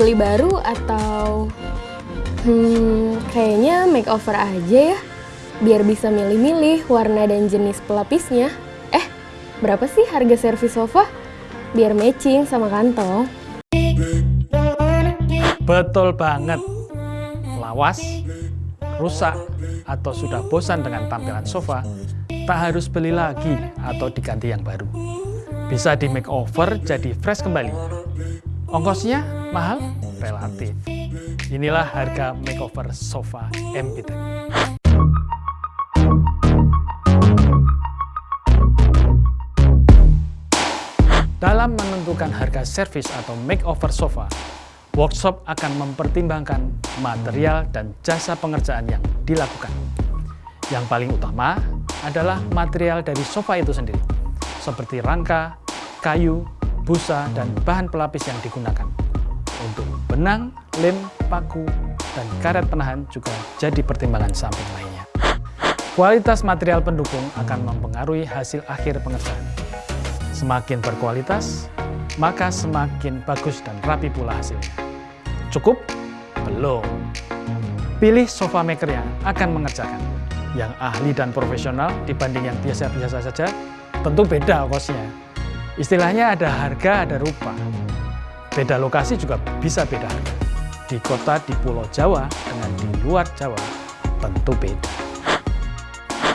beli baru atau hmm, kayaknya makeover aja ya biar bisa milih-milih warna dan jenis pelapisnya. Eh, berapa sih harga servis sofa? Biar matching sama kantong. Betul banget. Lawas, rusak, atau sudah bosan dengan tampilan sofa, tak harus beli lagi atau diganti yang baru. Bisa di makeover jadi fresh kembali. Ongkosnya mahal? Relatif. Inilah harga makeover sofa MBT. Dalam menentukan harga servis atau makeover sofa, workshop akan mempertimbangkan material dan jasa pengerjaan yang dilakukan. Yang paling utama adalah material dari sofa itu sendiri, seperti rangka, kayu, busa, dan bahan pelapis yang digunakan. Untuk benang, lem, paku, dan karet penahan juga jadi pertimbangan samping lainnya. Kualitas material pendukung akan mempengaruhi hasil akhir pengerjaan. Semakin berkualitas, maka semakin bagus dan rapi pula hasilnya. Cukup? Belum. Pilih sofa maker yang akan mengerjakan. Yang ahli dan profesional dibanding yang biasa-biasa saja, tentu beda kosnya. Istilahnya ada harga, ada rupa. Beda lokasi juga bisa beda harga. Di kota di Pulau Jawa dengan di luar Jawa, tentu beda.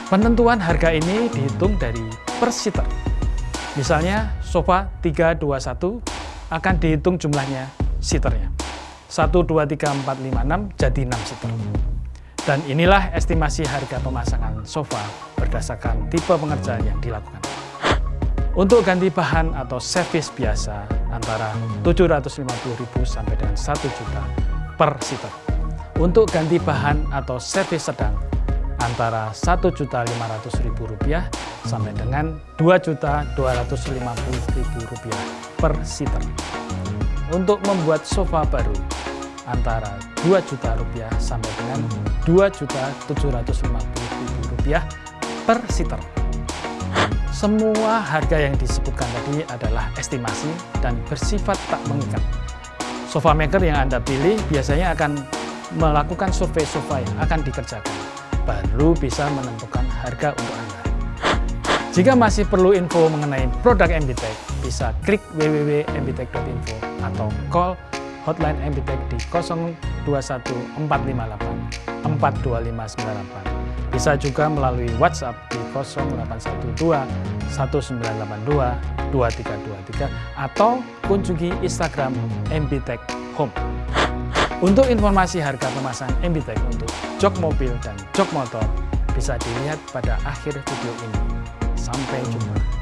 Penentuan harga ini dihitung dari per seater. Misalnya sofa 321 akan dihitung jumlahnya seaternya. 1, 2, 3, 4, 5, 6 jadi 6 seater. Dan inilah estimasi harga pemasangan sofa berdasarkan tipe pengerjaan yang dilakukan. Untuk ganti bahan atau servis biasa antara 750.000 sampai dengan 1 juta per seater. Untuk ganti bahan atau servis sedang antara Rp1.500.000 sampai dengan Rp2.250.000 per seater. Untuk membuat sofa baru antara Rp2 juta rupiah sampai dengan Rp2.750.000 per seater. Semua harga yang disebutkan tadi adalah estimasi dan bersifat tak mengikat. Sofa maker yang Anda pilih biasanya akan melakukan survei sofa yang akan dikerjakan baru bisa menentukan harga untuk Anda. Jika masih perlu info mengenai produk MBTech, bisa klik www.mbtech.info atau call hotline MBTech di 021458 42598. Bisa juga melalui WhatsApp di 0812 1982 2323 atau kunjungi Instagram MBTech Home. Untuk informasi harga pemasangan MBTech untuk jok mobil dan jok motor bisa dilihat pada akhir video ini. Sampai jumpa.